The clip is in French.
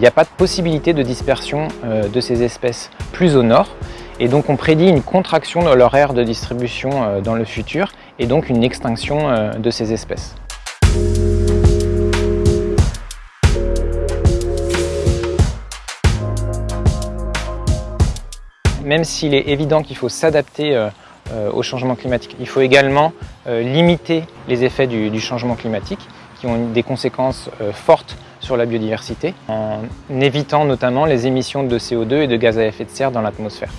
Il n'y a pas de possibilité de dispersion de ces espèces plus au nord, et donc on prédit une contraction de leur aire de distribution dans le futur, et donc une extinction de ces espèces. Même s'il est évident qu'il faut s'adapter euh, euh, au changement climatique, il faut également euh, limiter les effets du, changement climatique qui ont des conséquences fortes sur la biodiversité en évitant notamment les émissions de CO2 et de gaz à effet de serre dans l'atmosphère.